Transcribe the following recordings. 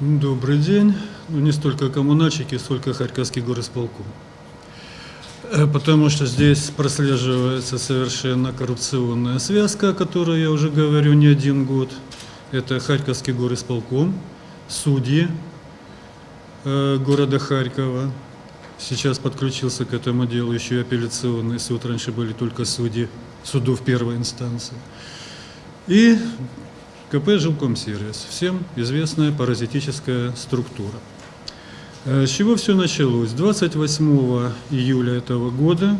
Добрый день. Ну, не столько коммунальщики, сколько Харьковский горосполком. Э, Потому что здесь прослеживается совершенно коррупционная связка, о которой я уже говорю не один год. Это Харьковский горосполком, судьи э, города Харькова. Сейчас подключился к этому делу еще и апелляционный суд. Раньше были только судьи судов первой инстанции. И КП «Жилкомсервис». Всем известная паразитическая структура. Э, С чего все началось? 28 июля этого года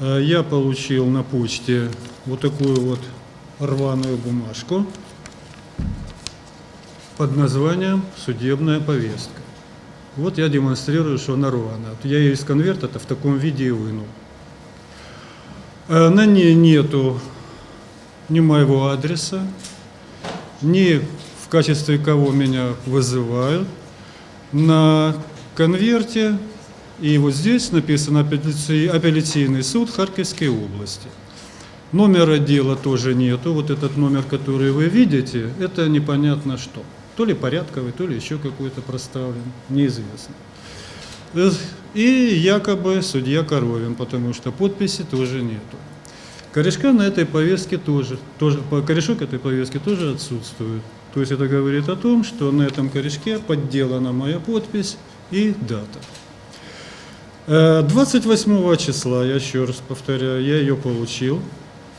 э, я получил на почте вот такую вот рваную бумажку под названием «Судебная повестка». Вот я демонстрирую, что она рваная. Вот Я ее из конверта-то в таком виде и вынул. Э, На ней нету ни моего адреса, ни в качестве кого меня вызывают. На конверте и вот здесь написано апелляци- апелляционный суд Харьковской области. Номера дела тоже нету. Вот этот номер, который вы видите, это непонятно что. То ли порядковый, то ли еще какой-то проставлен, неизвестно. И якобы судья Коровин, потому что подписи тоже нету. Корешка на этой повестке тоже, тоже корешок этой повестки тоже отсутствует. То есть это говорит о том, что на этом корешке подделана моя подпись и дата. Э, 28 числа, я еще раз повторяю, я ее получил.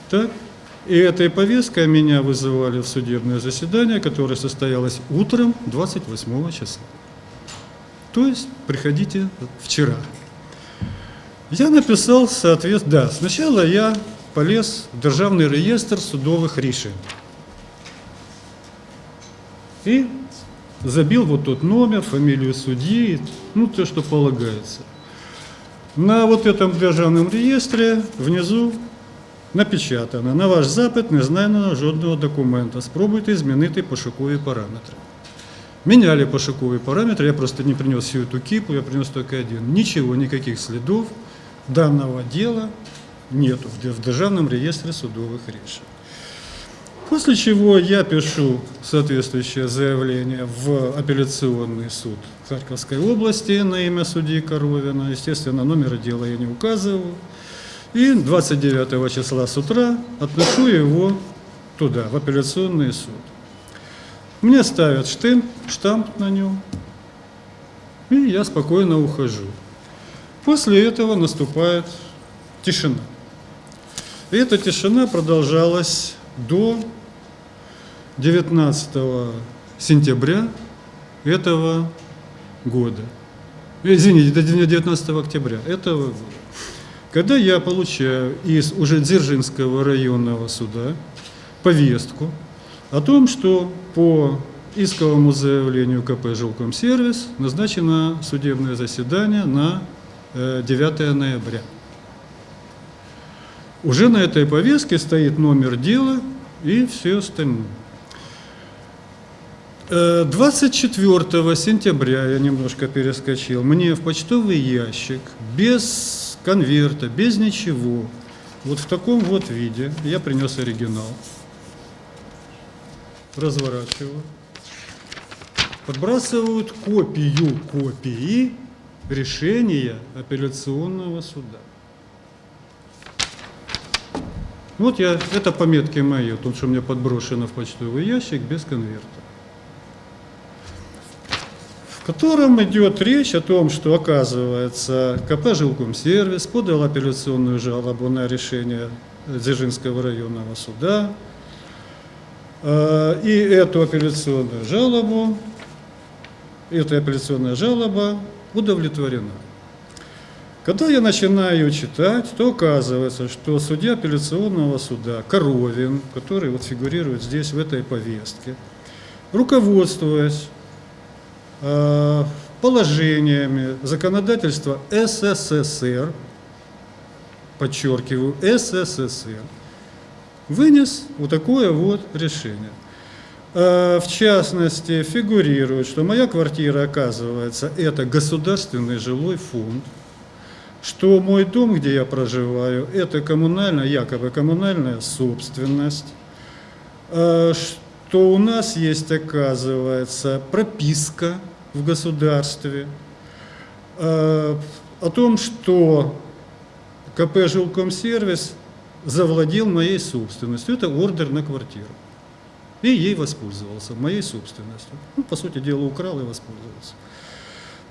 Так? И этой повесткой меня вызывали в судебное заседание, которое состоялось утром 28 числа. То есть приходите вчера. Я написал, соответственно, да, сначала я полез в Державный реестр судовых решений. И забил вот тот номер, фамилию судьи, ну, то, что полагается. На вот этом державном реєстрі внизу напечатано на ваш запит не знайдено жодного документа. Спробуйте змінити пошукові параметри. Меняли пошуковые параметры, я просто не принес всю эту кипу, я принес только один. Ничего, никаких следов данного дела нету в Державном реестре судовых решений. После чего я пишу соответствующее заявление в апелляционный суд Харьковской области на имя судьи Коровина. Естественно, номера дела я не указываю. И 29 числа с утра отношу его туда, в апелляционный суд. Мне ставят штамп, штамп на нем, и я спокойно ухожу. После этого наступает тишина. И эта тишина продолжалась до 19 сентября этого года. Э, Извините, до 19 октября этого года. Когда я получаю из уже Дзержинского районного суда повестку о том, что по исковому заявлению КП «Жилкомсервис» назначено судебное заседание на э, 9 ноября. Уже на этой повестке стоит номер дела и все остальное. Э, 24 сентября, я немножко перескочил, мне в почтовый ящик, без конверта, без ничего, вот в таком вот виде, я принес оригинал, разворачиваю, подбрасывают копию копии решения апелляционного суда. Вот я, это пометки мои, то, что мне подброшено в почтовый ящик без конверта. В котором идет речь о том, что, оказывается, КП «Жилкомсервис» подал апелляционную жалобу на решение Дзержинского районного суда. Э, И эту апелляционную жалобу, эта апелляционная жалоба удовлетворена. Когда я начинаю читать, то оказывается, что судья апелляционного суда Коровин, который вот фигурирует здесь в этой повестке, руководствуясь э, положениями законодательства СССР, подчеркиваю, СССР, вынес вот такое вот решение. Э, В частности, фигурирует, что моя квартира, оказывается, это государственный жилой фонд, что мой дом, где я проживаю, это коммунальная, якобы коммунальная собственность, э, что у нас есть, оказывается, прописка в государстве э, о том, что КП «Жилкомсервис» завладел моей собственностью. Это ордер на квартиру. И ей воспользовался, моей собственностью. Ну, по сути дела, украл и воспользовался.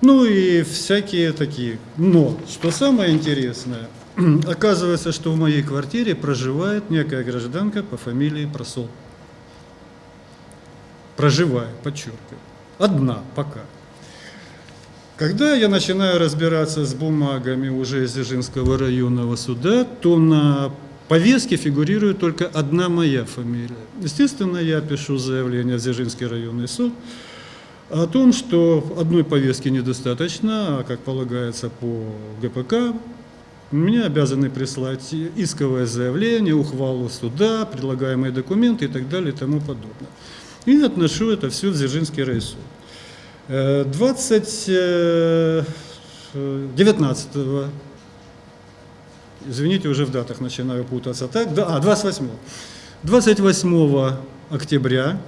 Ну и всякие такие. Но, что самое интересное, оказывается, что в моей квартире проживает некая гражданка по фамилии Просол. Проживает, подчеркиваю. Одна пока. Когда я начинаю разбираться с бумагами уже из Дзержинского районного суда, то на повестке фигурирует только одна моя фамилия. Естественно, я пишу заявление в Дзержинский районный суд о том, что одной повестки недостаточно, а как полагается по ГПК, мне обязаны прислать исковое заявление, ухвалу суда, предлагаемые документы и так далее и тому подобное. И отношу это все в Дзержинский райсуд. 20, э, 19 э, извините, уже в датах начинаю путаться, так, да, а, 28 28 октября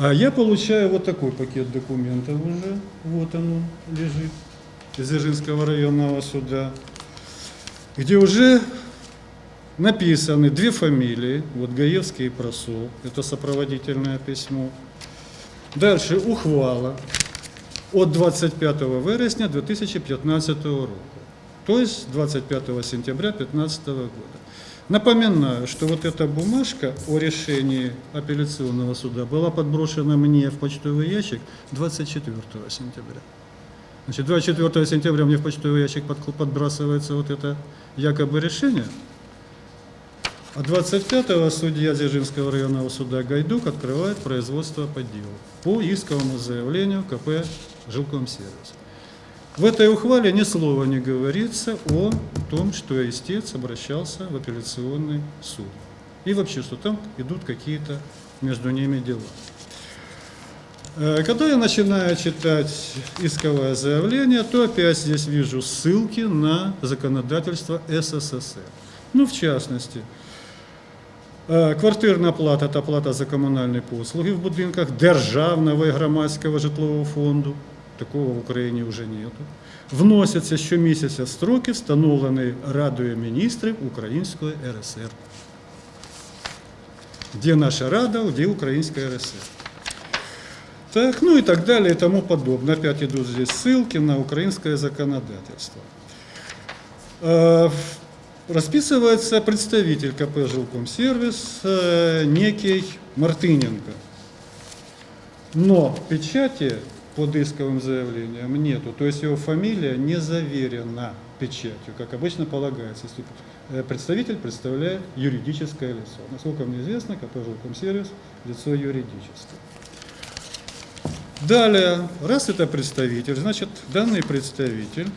а я получаю вот такой пакет документов уже, вот он лежит, из Дзержинского районного суда, где уже написаны две фамилии, вот Гаевский и Просол, это сопроводительное письмо. Дальше ухвала от 25 вересня 2015 року, то есть 25 сентября 2015 года. Напоминаю, что вот эта бумажка о решении апелляционного суда была подброшена мне в почтовый ящик 24 сентября. Значит, 24 сентября мне в почтовый ящик подбрасывается вот это якобы решение, а 25-го судья Дзержинского районного суда Гайдук открывает производство по делу по исковому заявлению КП «Жилкомсервис». В этой ухвале ни слова не говорится о том, что истец обращался в апелляционный суд. И вообще, что там идут какие-то между ними дела. Э, когда я начинаю читать исковое заявление, то опять здесь вижу ссылки на законодательство СССР. Ну, в частности, Е, квартирна плата та плата за комунальні послуги в будинках державного і громадського житлового фонду Такого в Україні вже нету. Вносяться щомісяця строки, встановлені Радою міністрів Української РСР. Де наша Рада, де Українська РСР. Так, ну и так далее и тому подобное. Опять идут здесь ссылки на украинское законодательство. Е, расписывается представитель КП «Жилкомсервис» э, некий Мартыненко. Но печати под исковым заявлением нету, то есть его фамилия не заверена печатью, как обычно полагается, если э, представитель представляет юридическое лицо. Насколько мне известно, КП «Жилкомсервис» – лицо юридическое. Далее, раз это представитель, значит, данный представитель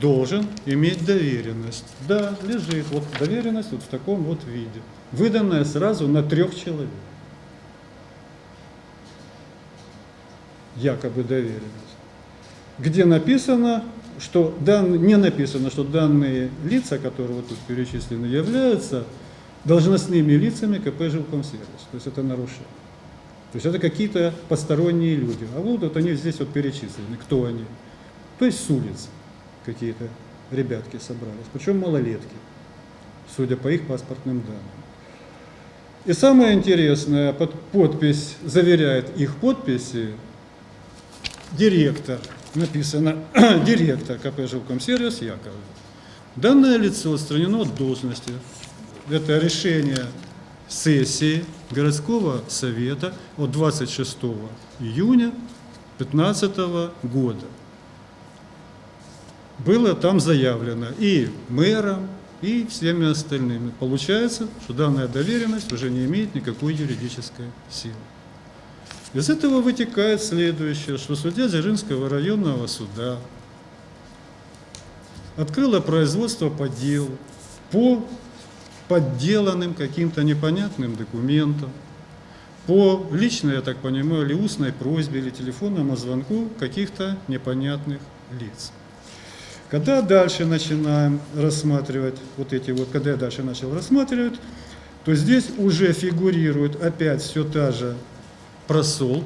должен иметь доверенность. Да, лежит. Вот доверенность вот в таком вот виде. Выданная сразу на трех человек. Якобы доверенность. Где написано, что дан, не написано, что данные лица, которые вот тут перечислены, являются должностными лицами КП «Жилкомсервис». То есть это нарушение. То есть это какие-то посторонние люди. А вот, вот они здесь вот перечислены, кто они. То есть с улицы какие-то ребятки собрались, причем малолетки, судя по их паспортным данным. И самое интересное, под подпись заверяет их подписи директор, написано директор КП «Жилкомсервис» Яковлев. Данное лицо отстранено от должности. Это решение сессии городского совета от 26 июня 2015 года было там заявлено и мэром, и всеми остальными. Получается, что данная доверенность уже не имеет никакой юридической силы. Из этого вытекает следующее, что судья Дзержинского районного суда открыла производство по делу по подделанным каким-то непонятным документам, по личной, я так понимаю, или устной просьбе, или телефонному звонку каких-то непонятных лиц. Когда дальше начинаем рассматривать вот эти вот, когда я дальше начал рассматривать, то здесь уже фигурирует опять все та же просол.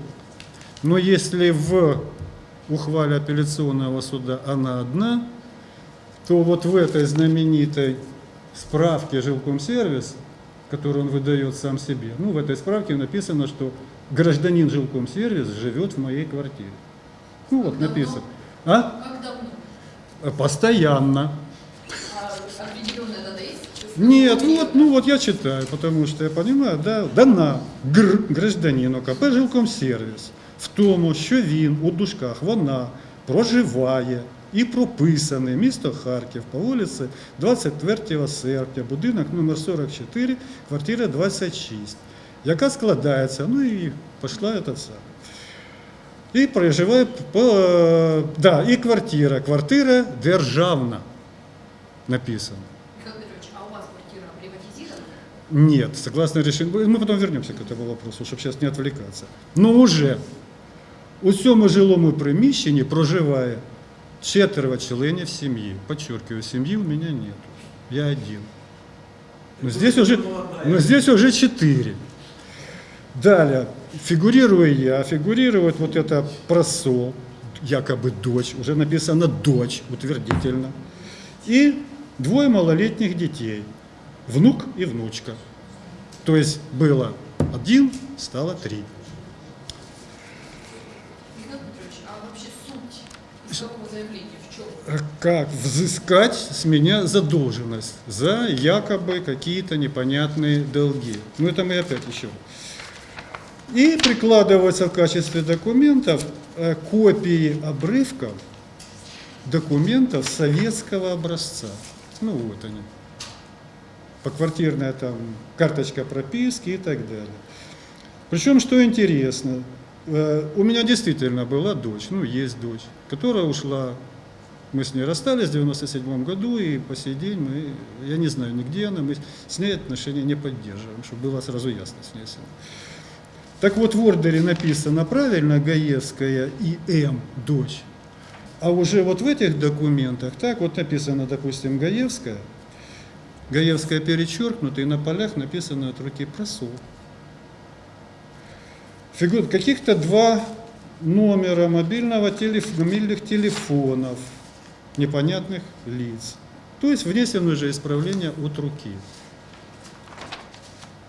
Но если в ухвале апелляционного суда она одна, то вот в этой знаменитой справке жилкомсервис, которую он выдает сам себе, ну, в этой справке написано, что гражданин жилкомсервис живет в моей квартире. Ну, вот написано. А? Как давно? Постоянно. А определенная дата есть? Нет, вот, ну вот я читаю, потому что я понимаю, да, дана гр, гражданину КП «Жилкомсервіс» в тому, що він у дужках, вона проживає і прописаний місто Харків по вулиці 24 серпня, будинок номер 44, квартира 26, яка складається, ну і пішла этот сам. І проживає по, е, да, і квартира, квартира державна написано. Нет, согласно решению, мы потом вернемся к этому вопросу, чтобы сейчас не отвлекаться. Но уже у цьому жилому приміщенні проживає четверо членів сім'ї. Подчеркиваю, семьи у меня нет. Я один. Но здесь уже, но здесь уже четыре. Далее, фигурирую я, фигурирует вот это просол, якобы дочь, уже написано дочь, утвердительно. И двое малолетних детей, внук и внучка. То есть было один, стало три. А? А Как взыскать с меня задолженность за якобы какие-то непонятные долги. Ну это мы опять еще. И прикладываются в качестве документов э, копии обрывков документов советского образца. Ну вот они. Поквартирная там карточка прописки и так далее. Причем, что интересно, э, у меня действительно была дочь, ну есть дочь, которая ушла, мы с ней расстались в 97 году, и по сей день мы, я не знаю нигде она, мы с ней отношения не поддерживаем, чтобы было сразу ясно с ней. Так вот, в ордере написано правильно Гаевская и М, дочь. А уже вот в этих документах, так вот написано, допустим, Гаевская, Гаевская перечеркнута, и на полях написано от руки просол. Фигур, каких-то два номера мобильного телеф- мобильных телефонов непонятных лиц. То есть внесено уже исправление от руки.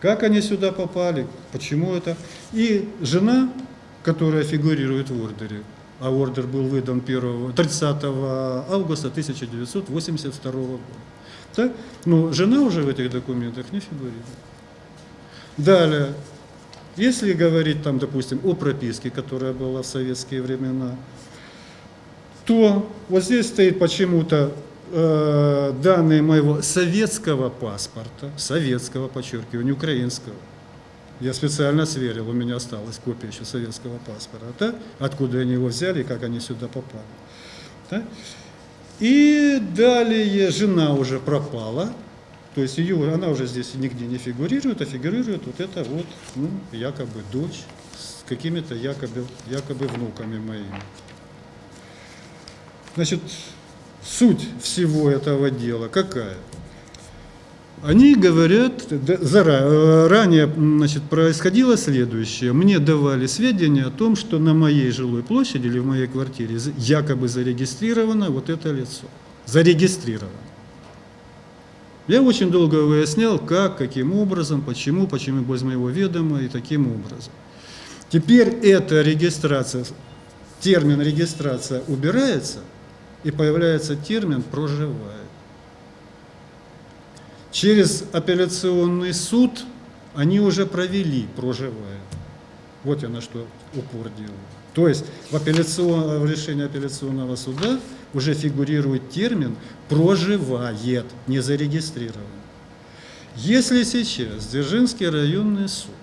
Как они сюда попали, почему это. И жена, которая фигурирует в ордере, а ордер был выдан 1, 30 августа 1982 года. Так? Но жена уже в этих документах не фигурирует. Далее, если говорить там, допустим, о прописке, которая была в советские времена, то вот здесь стоит почему-то э, данные моего советского паспорта, советского, подчеркиваю, не украинского. Я специально сверил, у меня осталась копия еще советского паспорта, да? откуда они его взяли и как они сюда попали. да? И далее жена уже пропала, то есть ее, она уже здесь нигде не фигурирует, а фигурирует вот это вот, ну, якобы дочь с какими-то якобы, якобы внуками моими. Значит, суть всего этого дела какая? Они говорят, зара- э, ранее значит, происходило следующее. Мне давали сведения о том, что на моей жилой площади или в моей квартире якобы зарегистрировано вот это лицо. Зарегистрировано. Я очень долго выяснял, как, каким образом, почему, почему без моего ведома и таким образом. Теперь эта регистрация, термин регистрация убирается, и появляется термин проживает. Через апелляционный суд они уже провели проживает. Вот я на что упор делаю. То есть в, апелляцион- в решении апелляционного суда уже фигурирует термин проживает, не зарегистрирован. Если сейчас Дзержинский районный суд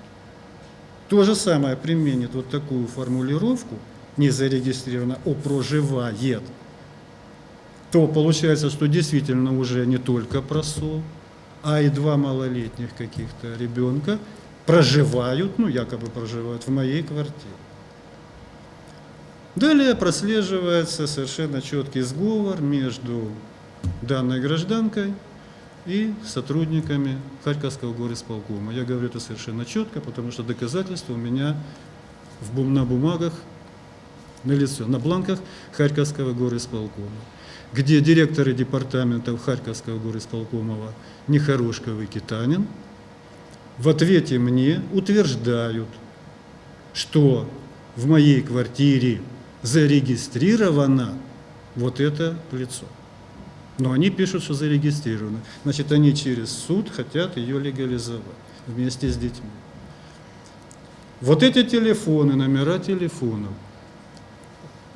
то же самое применит вот такую формулировку, не зарегистрировано, о проживает, то получается, что действительно уже не только просол, а и два малолетних каких-то ребенка проживают, ну якобы проживают в моей квартире. Далее прослеживается совершенно четкий сговор между данной гражданкой и сотрудниками Харьковского горисполкома. Я говорю это совершенно четко, потому что доказательства у меня в на бумагах, на лицо, на бланках Харьковского горисполкома, где директоры департаментов Харьковского горисполкомова Нехорошков и Китанин в ответе мне утверждают, что в моей квартире зарегистрировано вот это лицо. Но они пишут, что зарегистрировано. Значит, они через суд хотят ее легализовать вместе с детьми. Вот эти телефоны, номера телефонов,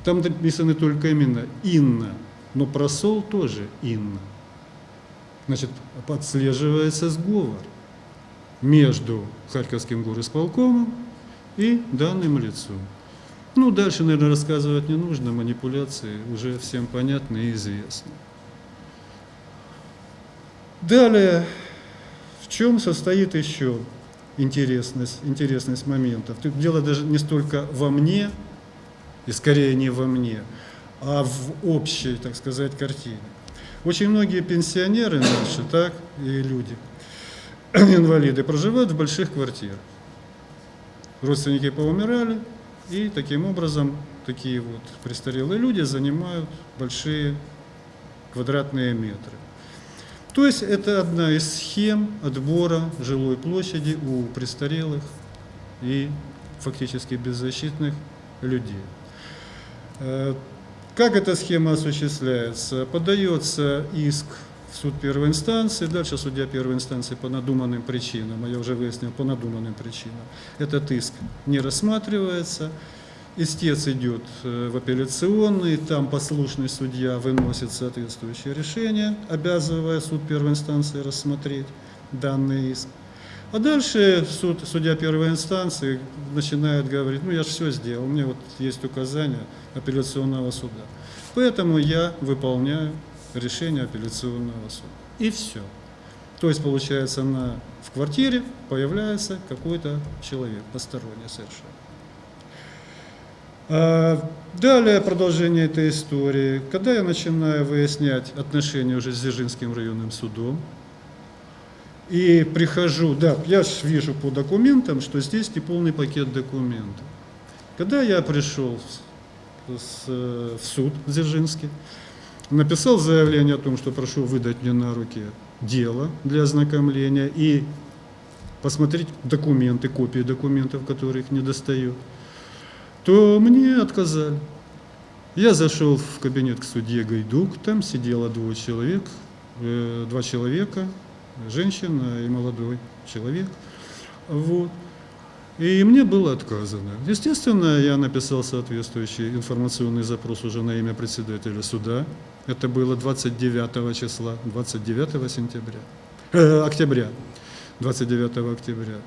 там написаны только именно Инна, но просол тоже Инна. Значит, подслеживается сговор между Харьковским горосполкомом и данным лицом. Ну, дальше, наверное, рассказывать не нужно, манипуляции уже всем понятны и известны. Далее, в чем состоит еще интересность, интересность моментов? Дело даже не столько во мне, и скорее не во мне, а в общей, так сказать, картине. Очень многие пенсионеры наши, так, и люди, инвалиды, проживают в больших квартирах. Родственники поумирали, и таким образом такие вот престарелые люди занимают большие квадратные метры. То есть это одна из схем отбора жилой площади у престарелых и фактически беззащитных людей. Как эта схема осуществляется? Подается иск в суд первой инстанции, дальше судья первой инстанции по надуманным причинам, а я уже выяснил, по надуманным причинам. Этот иск не рассматривается, истец идет э, в апелляционный, там послушный судья выносит соответствующее решение, обязывая суд первой инстанции рассмотреть данный иск. А дальше суд, судья первой инстанции начинает говорить, ну я же все сделал, у меня вот есть указания апелляционного суда. Поэтому я выполняю решение апелляционного суда. И все. То есть, получается, на, в квартире появляется какой-то человек, посторонний совершенно. А, Далее продолжение этой истории. Когда я начинаю выяснять отношения уже с Дзержинским районным судом, и прихожу, да, я вижу по документам, что здесь не полный пакет документов. Когда я пришел э, в суд Дзержинский, написал заявление о том, что прошу выдать мне на руки дело для ознакомления и посмотреть документы, копии документов, которые их не достают, то мне отказали. Я зашел в кабинет к судье Гайдук, там сидело двое человек, э, два человека, женщина и молодой человек. Вот. И мне было отказано. Естественно, я написал соответствующий информационный запрос уже на имя председателя суда. Это было 29 числа, 29 сентября, э, октября, 29 октября.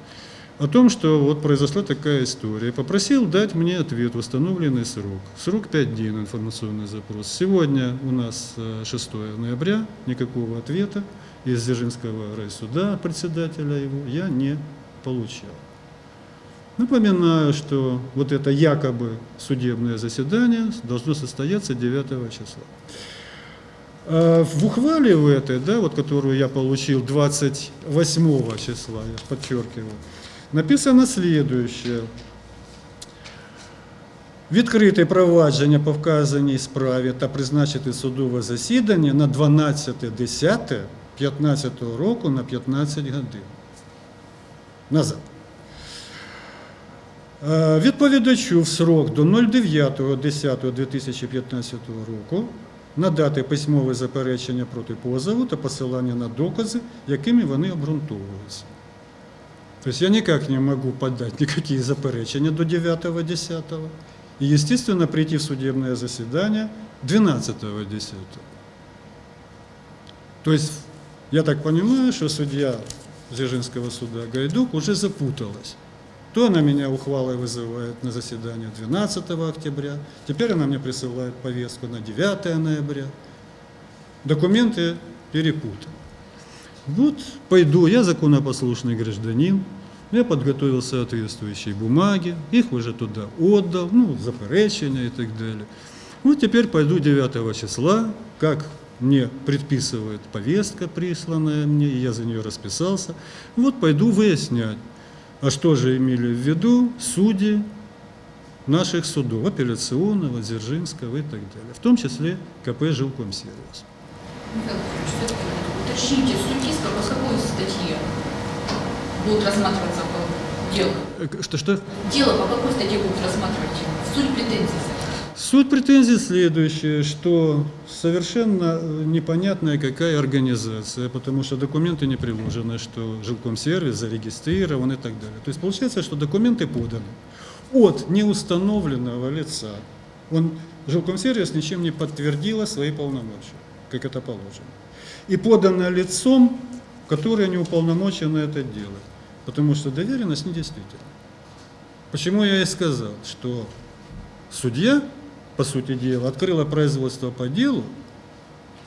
О том, что вот произошла такая история. Попросил дать мне ответ в установленный срок. Срок 5 дней на информационный запрос. Сегодня у нас э, 6 ноября, никакого ответа из Дзержинского райсуда, председателя его, я не получил. Напоминаю, что вот это якобы судебное заседание должно состояться 9 числа. А В ухвале в этой, да, вот которую я получил 28 числа, я подчеркиваю, написано следующее. Відкрите провадження по вказаній справі та призначити судове засідання на 12.10.15 року на 15 годин. Назад. Е, Відповідачу в срок до 09.10.2015 року надати письмове заперечення проти позову та посилання на докази, якими вони обґрунтовуються. Тобто я никак не могу подать никакие заперечения до 9.10. И, естественно, прийти в судебное заседание 12.10. То есть, я так понимаю, что судья Дзержинского суда Гайдук уже запуталась. То она меня ухвалой вызывает на заседание 12 октября, теперь она мне присылает повестку на 9 ноября. Документы перепутаны. Вот пойду, я законопослушный гражданин, я подготовил соответствующие бумаги, их уже туда отдал, ну, заперечения и так далее. Вот теперь пойду 9 числа, как мне предписывает повестка, присланная мне, и я за нее расписался. Вот пойду выяснять, а что же имели в виду судьи наших судов, апелляционного, Дзержинского и так далее, в том числе КП «Жилкомсервис». Уточните, судиска по какой статье будут рассматриваться по делу? Э, к- Что-что? Дело по какой статье будут рассматривать? Суть претензий. Суть претензий следующая, что совершенно э, непонятная какая организация, потому что документы не приложены, что жилкомсервис зарегистрирован и так далее. То есть получается, что документы поданы от неустановленного лица. Он, жилкомсервис ничем не подтвердила свои полномочия, как это положено. И подано лицом, которое не уполномочено это делать, потому что доверенность недействительна. Почему я и сказал, что судья, по сути дела, открыла производство по делу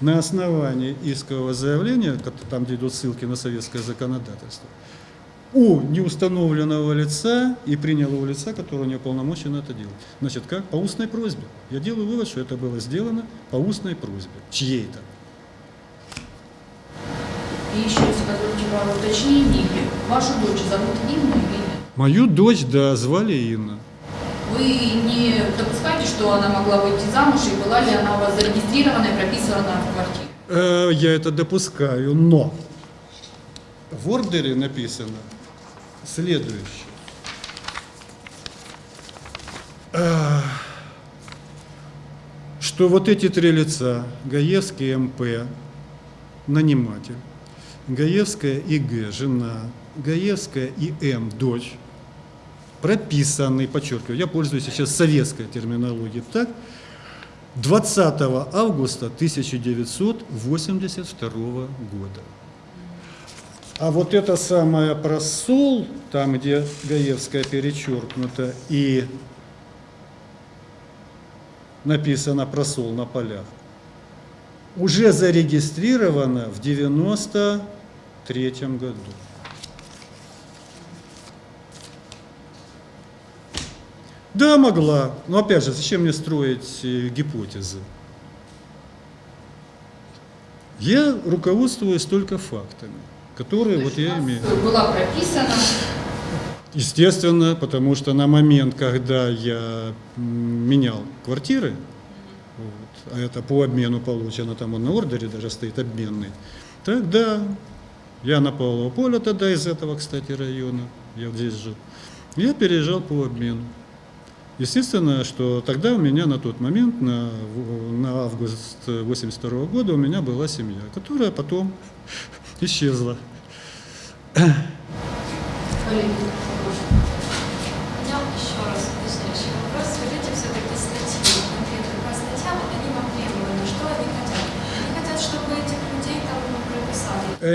на основании искового заявления, там, где идут ссылки на советское законодательство, у неустановленного лица и приняла у лица, которое не уполномочено это делать. Значит, как? По устной просьбе. Я делаю вывод, что это было сделано по устной просьбе. Чьей-то. И еще, если позволите пару уточнений, вашу дочь зовут Инна или нет? Мою дочь, да, звали Инна. Вы не допускаете, что она могла выйти замуж, и была ли она у вас зарегистрирована и прописана в квартире? Э, Я это допускаю, но в ордере написано следующее. Э, Что вот эти три лица, Гаевский МП, наниматель, Гаевская ИГ, жена, Гаевская ИМ, дочь, прописаны, подчеркиваю, я пользуюсь сейчас советской терминологией, так, 20 августа 1982 года. А вот это самое просол, там, где Гаевская перечеркнута и написано просол на полях, уже зарегистрировано в 93 году. Да, могла. Но опять же, зачем мне строить э, гипотезы? Я руководствуюсь только фактами, которые То вот я имею. Была прописана Естественно, потому что на момент, когда я менял квартиры, вот, а это по обмену получено, там он на ордере даже стоит обменный, тогда я на Павлово поле тогда из этого, кстати, района, я здесь жил, я переезжал по обмену. Естественно, что тогда у меня на тот момент, на, на август 82 года, у меня была семья, которая потом исчезла.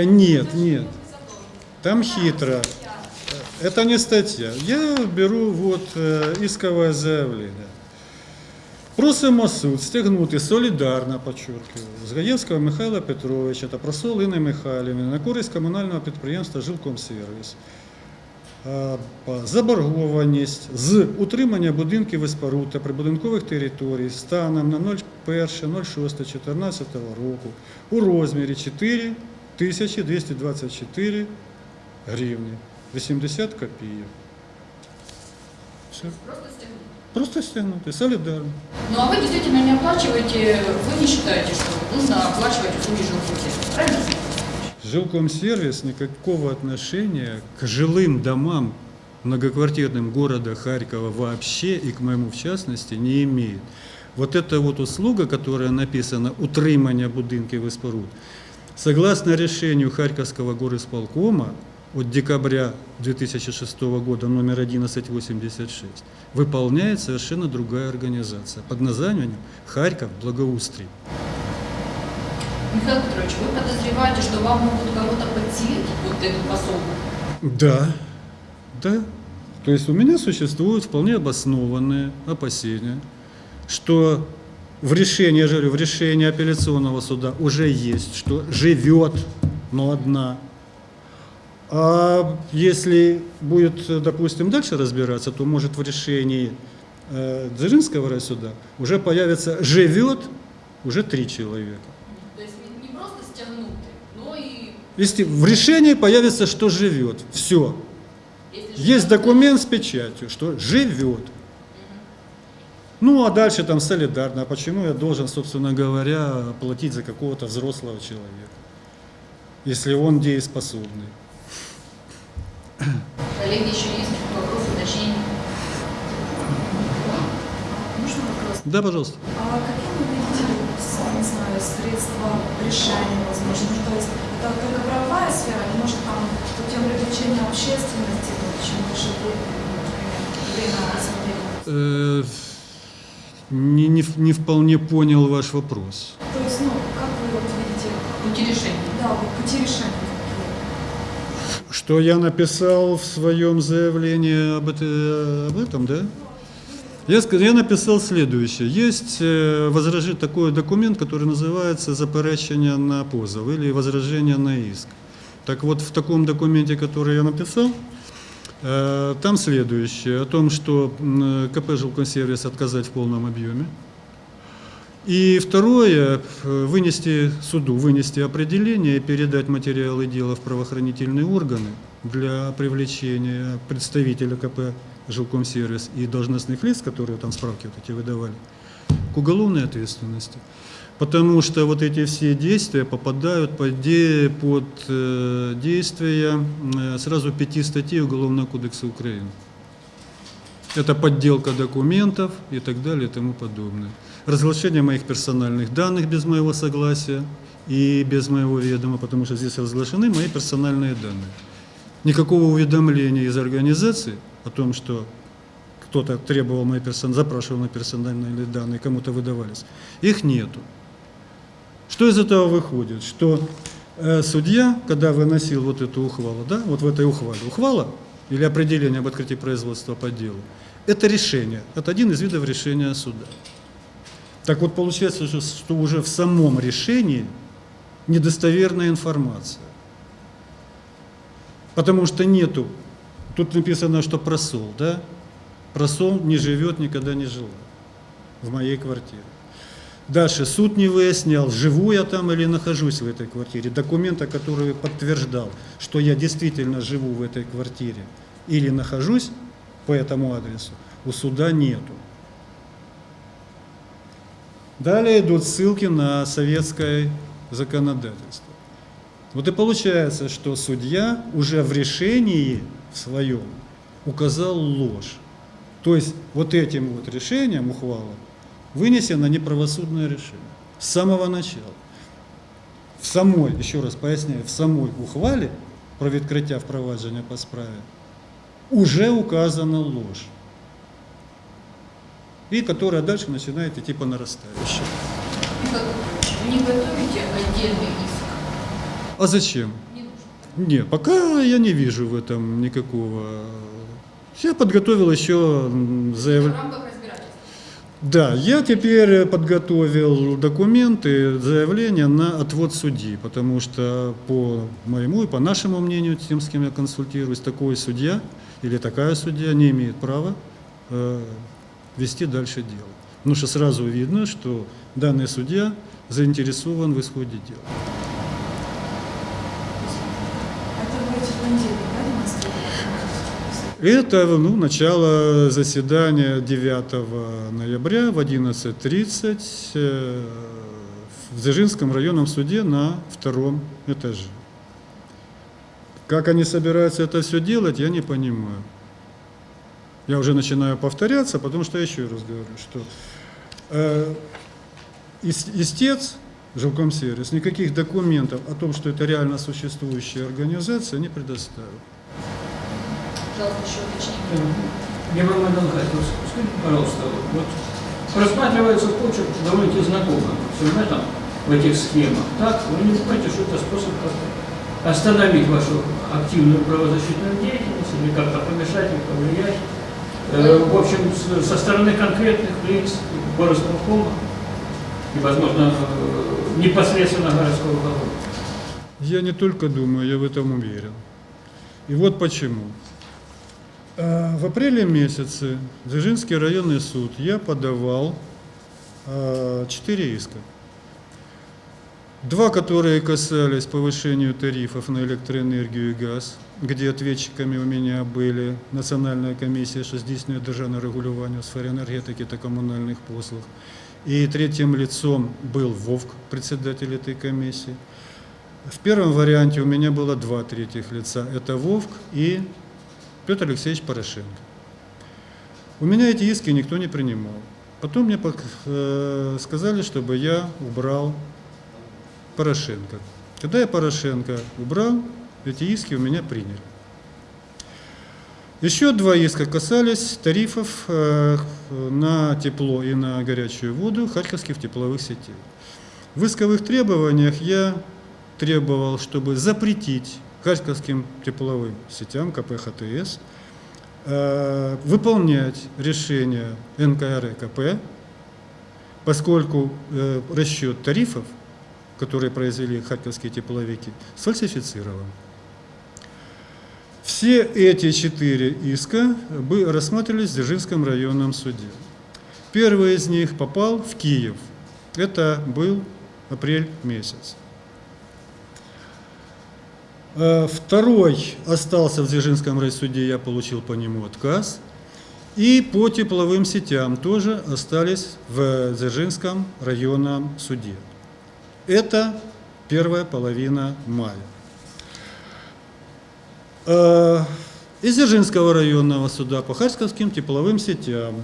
Нет, нет. Там хитро. Это не статья. Я беру вот е, исковое заявление. Просимо суд стягнути солідарно, подчеркиваю, з Гаєвського Михайла Петровича та просол Інни Михайлівни на користь комунального підприємства «Жилкомсервіс». Заборгованість з утримання будинків і споруд та прибудинкових територій станом на 01.06.14 року у розмірі 4 224 гривні 80 копійок. Все. Просто стягнуть. Просто стягнути, солідарно. Ну а вы действительно не оплачиваете, вы не считаете, что нужно оплачивать услуги жилкомсервиса, правильно? Жилкомсервис никакого отношения к жилым домам многоквартирным города Харькова вообще и к моему в частности не имеет. Вот эта вот услуга, которая написана «утримання будинків і споруд», согласно решению Харьковского горисполкома от декабря 2006 года номер 1186, выполняет совершенно другая организация под названием «Харьков Благоустрий». Михаил Петрович, вы подозреваете, что вам могут кого-то подселить вот эту пособку? Да, да. То есть у меня существуют вполне обоснованные опасения, что в решении, я говорю, в решении апелляционного суда уже есть, что живет, но одна. А если будет, допустим, дальше разбираться, то может в решении э, Дзержинского райсуда уже появится «живет» уже три человека. То есть не просто стягнуты, но и Если в решении появится, что живет, все. если Есть документ с печатью, что живет. Ну, а дальше там солидарно. А почему я должен, собственно говоря, платить за какого-то взрослого человека, если он дееспособный? Коллеги, еще есть вопросы, уточнения? Можно вопрос? Да, пожалуйста. А какие вы видите, не знаю, средства решения, возможно? То есть это только правовая сфера, или может там путем привлечения общественности, чем будет, например, время рассмотрения? Э, Не, не, не вполне понял ваш вопрос. То есть, ну, как вы вот видите, Пути решения. да, вот пути решения? Что я написал в своем заявлении об, это- об этом, да? Я, я написал следующее. Есть э, возражи- такой документ, который называется «Заперечення на позов» или «Возражение на иск». Так вот, в таком документе, который я написал, э, там следующее, о том, что м, КП «Жилконсервис» отказать в полном объеме. И второе, э, вынести суду, вынести определение и передать материалы дела в правоохранительные органы для привлечения представителя КП «Жилкомсервис» и должностных лиц, которые там справки вот эти выдавали, к уголовной ответственности. Потому что вот эти все действия попадают под, под э, действия э, сразу пяти статей Уголовного кодекса Украины. Это подделка документов и так далее и тому подобное. Разглашение моих персональных данных без моего согласия и без моего ведома, потому что здесь разглашены мои персональные данные. Никакого уведомления из организации о том, что кто-то требовал мои персон... запрашивал мои персональные данные, кому-то выдавались, их нету. Что из этого выходит? Что э, судья, когда выносил вот эту ухвалу, да, вот в этой ухвале, ухвала или определение об открытии производства по делу, это решение, это один из видов решения суда. Так вот получается, что- уже в самом решении недостоверная информация. Потому что нету, тут написано, что просол, да? Просол не живет, никогда не жила в моей квартире. Дальше суд не выяснял, живу я там или нахожусь в этой квартире. Документа, который подтверждал, что я действительно живу в этой квартире или нахожусь по этому адресу, у суда нету. Далее идут ссылки на советское законодательство. Вот и получается, что судья уже в решении в своем указал ложь. То есть вот этим вот решением ухвала вынесено неправосудное решение с самого начала. В самой, еще раз поясняю, в самой ухвале про відкриття впровадження по справе уже указана ложь. И которая дальше начинает идти по нарастающей. Не готовите отдельный иск? А зачем? Не нужно. Нет, пока я не вижу в этом никакого. Я подготовил еще заявление. Да, я теперь подготовил документы, заявление на отвод судьи, потому что по моему и по нашему мнению, тем, с кем я консультируюсь, такой судья или такая судья не имеет права э, вести дальше дело. Потому что сразу видно, что данный судья заинтересован в исходе дела. Это ну, начало заседания 9 ноября в 11.30 э, в Дзержинском районном суде на втором этаже. Как они собираются это все делать, я не понимаю. Я уже начинаю повторяться, потому что я еще раз говорю, что э, ис- истец, жилкомсервис, никаких документов о том, что это реально существующая организация, не предоставил. Пожалуйста, еще уточнение. Герман Михайлович, вот скажите, пожалуйста, вот просматривается почерк довольно знакомым сюжетом в этих схемах. Так, вы не думаете, что это способ остановить вашу активную правозащитную деятельность или как-то помешать или повлиять? Э, в общем, со стороны конкретных лиц, горосполкома и, возможно, э, непосредственно городского управления. Я не только думаю, я в этом уверен. И вот почему. Э, В апреле месяце в Дзержинский районный суд я подавал э, четыре иска. Два, которые касались повышения тарифов на электроэнергию и газ, где ответчиками у меня были Національна комісія, що здійснює державне регулювання у сфері енергетики та комунальних послуг. И третьим лицом был ВОВК, председатель этой комиссии. В первом варианте у меня было два третьих лица. Это ВОВК и Петр Алексеевич Порошенко. У меня эти иски никто не принимал. Потом мне пок- э, сказали, чтобы я убрал Порошенко. Когда я Порошенко убрал, эти иски у меня приняли. Еще два иска касались тарифов э, на тепло и на горячую воду харьковских тепловых сетей. В исковых требованиях я требовал, чтобы запретить харьковским тепловым сетям КП-ХТС э, выполнять решения НКРКП, поскольку э, расчет тарифов, которые произвели харьковские тепловики, сфальсифицирован. Все эти четыре иска рассматривались в Дзержинском районном суде. Первый из них попал в Киев. Это был апрель месяц. Э, Второй остался в Дзержинском райсуде, я получил по нему отказ. И по тепловым сетям тоже остались в Дзержинском районном суде. Это первая половина мая. Э, Из Дзержинского районного суда по Харьковским тепловым сетям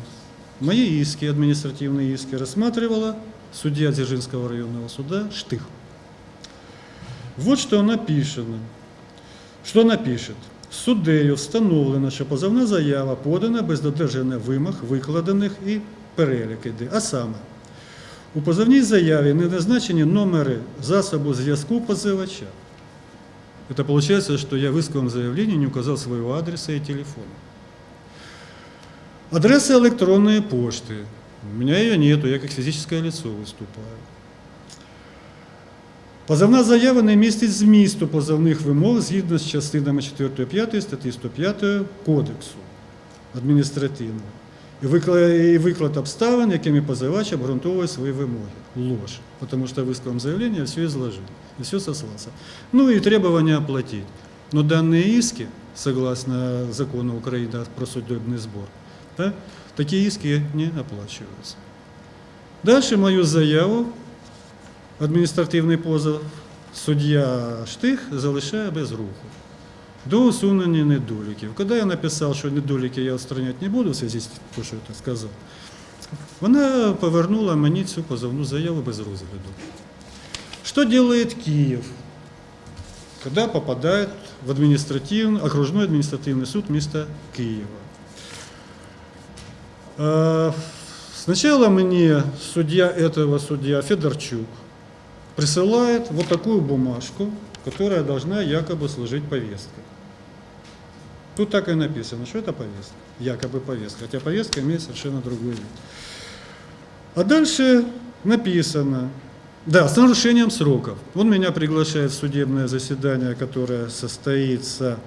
мои иски, административные иски, рассматривала судья Дзержинского районного суда Штых. Вот что написано. Що напишет? Суддею встановлено, що позовна заява подана без додержання вимог, викладених і перелік іде. А саме, у позовній заяві не назначені номери засобу зв'язку позивача. Это получается, что я в исковом заявлении не указал своего адреса и телефона. Адреса электронной почты. У меня ее нету, я как физическое лицо выступаю. Позовна заява не містить змісту позовних вимог згідно з частинами 4-5 статті 105 Кодексу адміністративного. І виклад, і виклад обставин, якими позивач обґрунтовує свої вимоги. Ложь. Потому что в исковом заявлении я все изложил, и все сослался. Ну и требования оплатить. Но данные иски, согласно закону Украины про судебный сбор, да, такие иски не оплачиваются. Дальше мою заяву адміністративний позов суддя Штих залишає без руху до усунення недоліків. Коли я написав, що недоліки я устраняти не буду, в зв'язку з тим, що я сказав, вона повернула мені цю позовну заяву без розгляду. Что делает Киев, когда попадает в административный, окружной административный суд вместо Киева? Э, Сначала мне судья этого судья Федорчук присылает вот такую бумажку, которая должна якобы служить повесткой. Тут так и написано, что это повестка, якобы повестка, хотя повестка имеет совершенно другой вид. А дальше написано, да, с нарушением сроков. Он меня приглашает в судебное заседание, которое состоится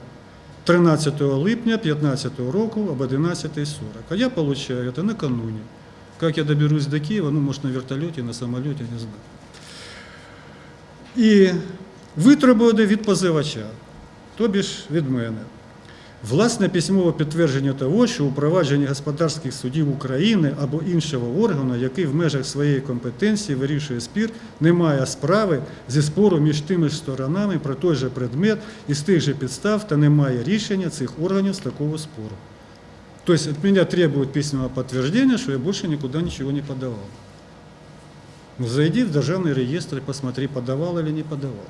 13 липня 15 року об 11.40. А я получаю это накануне. Как я доберусь до Киева, ну, может, на вертолете, на самолете, не знаю. І витребувати від позивача, тобі ж від мене. Власне письмове підтвердження того, що у провадженні господарських судів України або іншого органу, який в межах своєї компетенції вирішує спір, немає справи зі спору між тими ж сторонами про той же предмет і з тих же підстав та немає рішення цих органів з такого спору. Тобто від мене требують письмового підтвердження, що я більше нікуди нічого не подавав. Ну, зайди в державный реестр и посмотри, подавал или не подавал.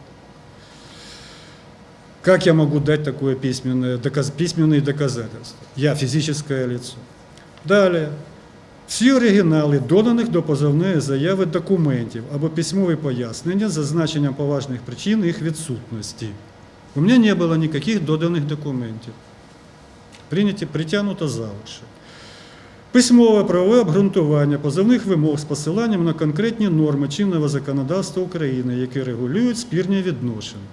Как я могу дать такое письменное, доказ, письменные доказательства? Я физическое лицо. Далее. Всі оригінали доданих до позовної заяви документів або письмові пояснення з зазначенням поважних причин їх відсутності. У мене не було ніяких доданих документів. Прийняті, притягнуто за. Письмове правове обґрунтування позовних вимог з посиланням на конкретні норми чинного законодавства України, які регулюють спірні відношення.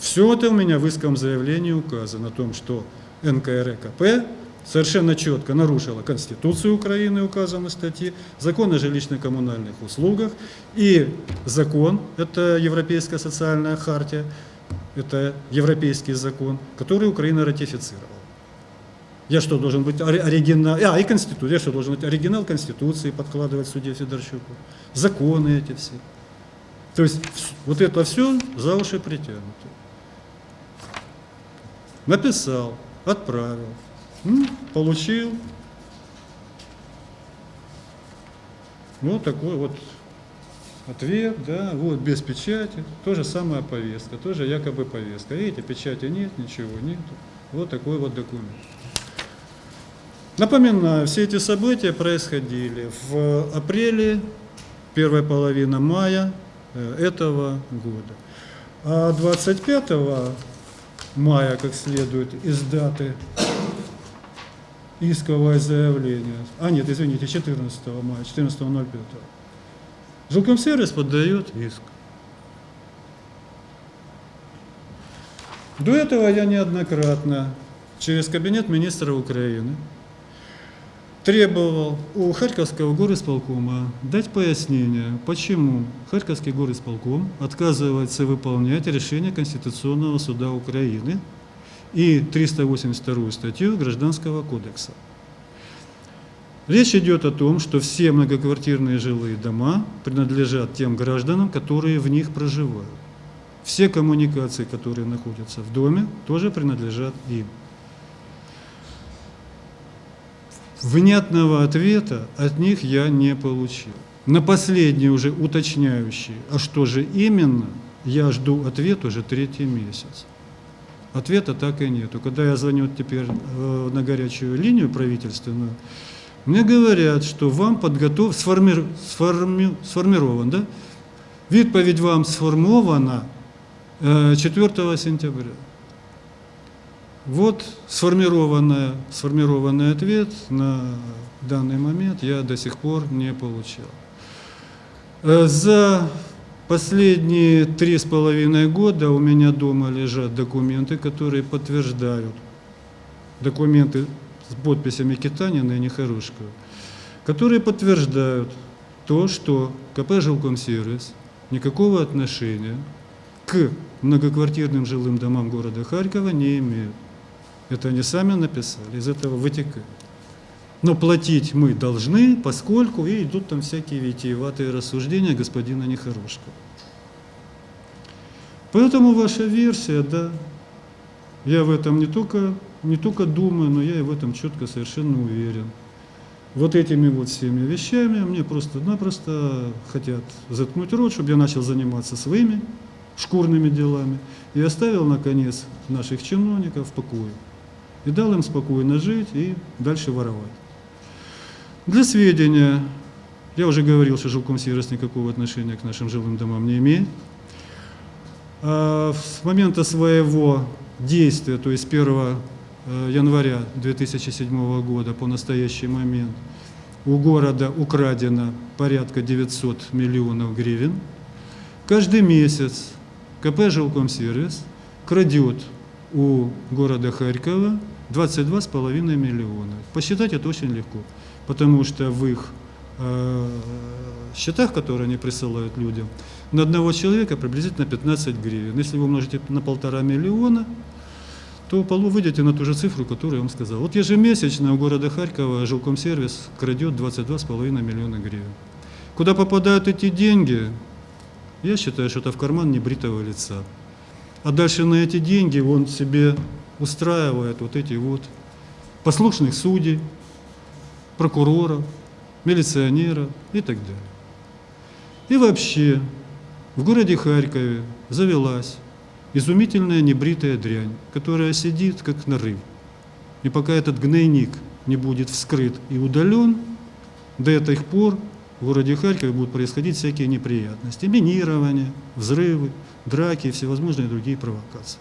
Все это у меня в исковом заявлении указано о том, что НКРКП совершенно четко нарушила Конституцию Украины, указано в статье, закон о жилищно-коммунальных услугах и закон, это Европейская социальная хартия, это европейский закон, который Украина ратифицировала. Я что, должен быть ори- оригинал... А, и Конституция. Я что, должен быть оригинал Конституции подкладывать судье Федорчуку? Законы эти все. То есть вот это все за уши притянуто. Написал, отправил, получил. Вот такой вот ответ, да, вот без печати, то же самая повестка, тоже якобы повестка. Видите, печати нет, ничего нет. Вот такой вот документ. Напоминаю, все эти события происходили в апреле, первая половина мая э, этого года. А 25 мая, как следует из даты исковое заявление, а нет, извините, 14 мая, 14.05, Жилкомсервис поддает иск. До этого я неоднократно через кабинет министра Украины требовал у Харьковского горисполкома дать пояснение, почему Харьковский горисполком отказывается выполнять решение Конституционного суда Украины и 382 статью Гражданского кодекса. Речь идет о том, что все многоквартирные жилые дома принадлежат тем гражданам, которые в них проживают. Все коммуникации, которые находятся в доме, тоже принадлежат им. Внятного ответа от них я не получил. На последний уже уточняющий, а что же именно, я жду ответ уже третий месяц. Ответа так и нету. Когда я звоню теперь э, на горячую линию правительственную, мне говорят, что вам подготов... сформир... сформи... сформирован, да? Відповідь вам сформована э, 4 сентября. Вот сформированная, сформированный ответ на данный момент я до сих пор не получил. Э, За последние три с половиной года у меня дома лежат документы, которые подтверждают, документы с подписями Китанина и Нехорошкова, которые подтверждают то, что КП «Жилкомсервис» никакого отношения к многоквартирным жилым домам города Харькова не имеют. Это они сами написали, из этого вытекает. Но платить мы должны, поскольку и идут там всякие витиеватые рассуждения господина Нехорошкова. Поэтому ваша версия, да, я в этом не только, не только думаю, но я и в этом четко совершенно уверен. Вот этими вот всеми вещами мне просто-напросто хотят заткнуть рот, чтобы я начал заниматься своими шкурными делами и оставил, наконец, наших чиновников в покое. И дал им спокойно жить и дальше воровать. Для сведения, я уже говорил, что жилкомсервис никакого отношения к нашим жилым домам не имеет. А С момента своего действия, то есть 1 э, января 2007 года по настоящий момент, у города украдено порядка 900 миллионов гривен. Каждый месяц КП «Жилкомсервис» крадет у города Харькова 22,5 миллиона. Посчитать это очень легко, потому что в их э, счетах, которые они присылают людям, на одного человека приблизительно 15 гривен. Если вы умножите на полтора миллиона, то полу выйдете на ту же цифру, которую я вам сказал. Вот ежемесячно у города Харькова жилкомсервис крадет 22,5 миллиона гривен. Куда попадают эти деньги, я считаю, что это в карман небритого лица. А дальше на эти деньги он себе устраивает вот эти вот послушных судей, прокуроров, милиционеров и так далее. И вообще в городе Харькове завелась изумительная небритая дрянь, которая сидит как нарыв. И пока этот гнойник не будет вскрыт и удален, до этих пор в городе Харькове будут происходить всякие неприятности. Минирование, взрывы, драки и всевозможные другие провокации.